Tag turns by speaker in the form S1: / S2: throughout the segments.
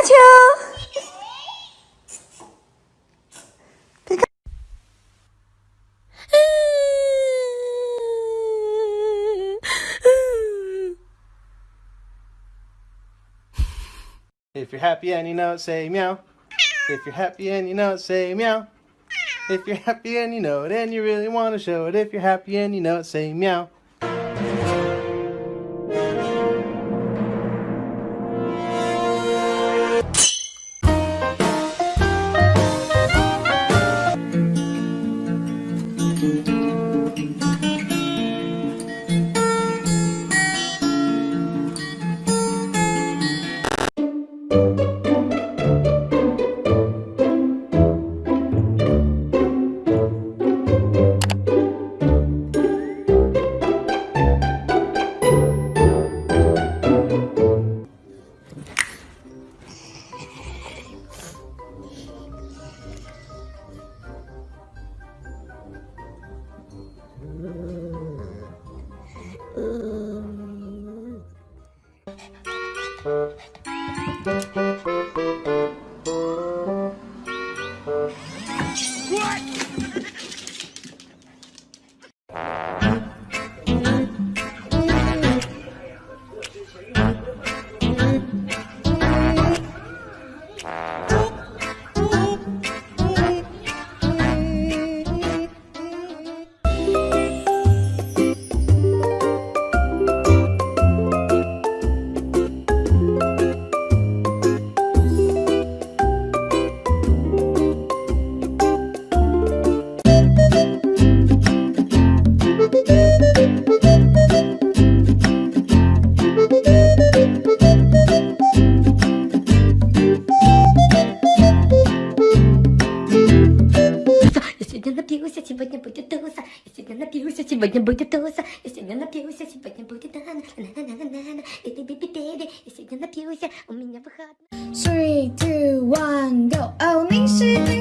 S1: Pikachu!
S2: If you're happy and you know it, say meow. If you're happy and you know it, say meow. If you're happy and you know it and you really want to show it, if you're happy and you know it, say meow.
S3: сегодня будет туса. Если она напился, сегодня будет на на на на на на И ты биби биби. Если я напился, у меня выходной.
S4: Three, two, one, go！哦，你是对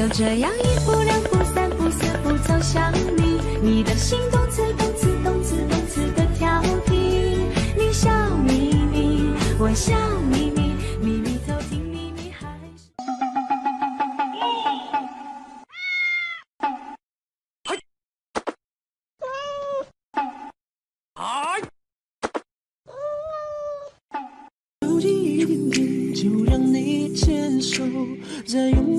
S5: 就这样一步两步三步四步走向你，你的心动次动次动次动次的调皮，你笑眯眯，我笑眯眯，秘密走进秘密还是。
S6: 靠近一点点，就让你牵手，再勇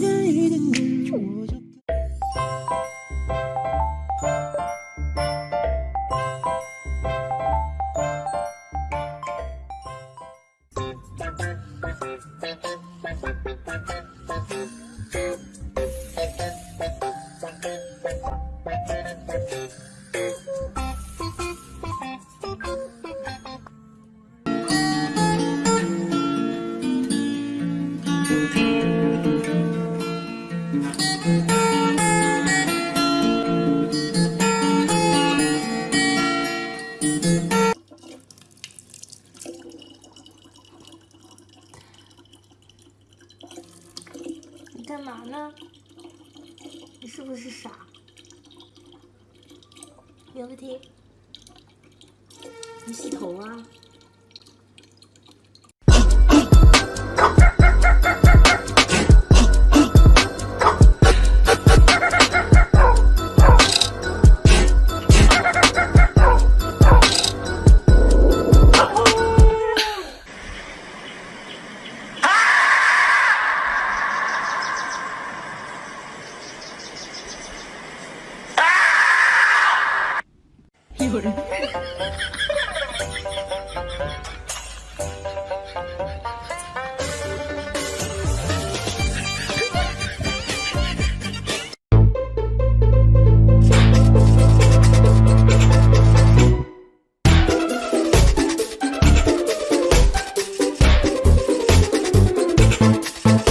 S6: Thank
S3: you. 干嘛呢？你是不是傻？有问题？
S7: 你洗头啊？有人。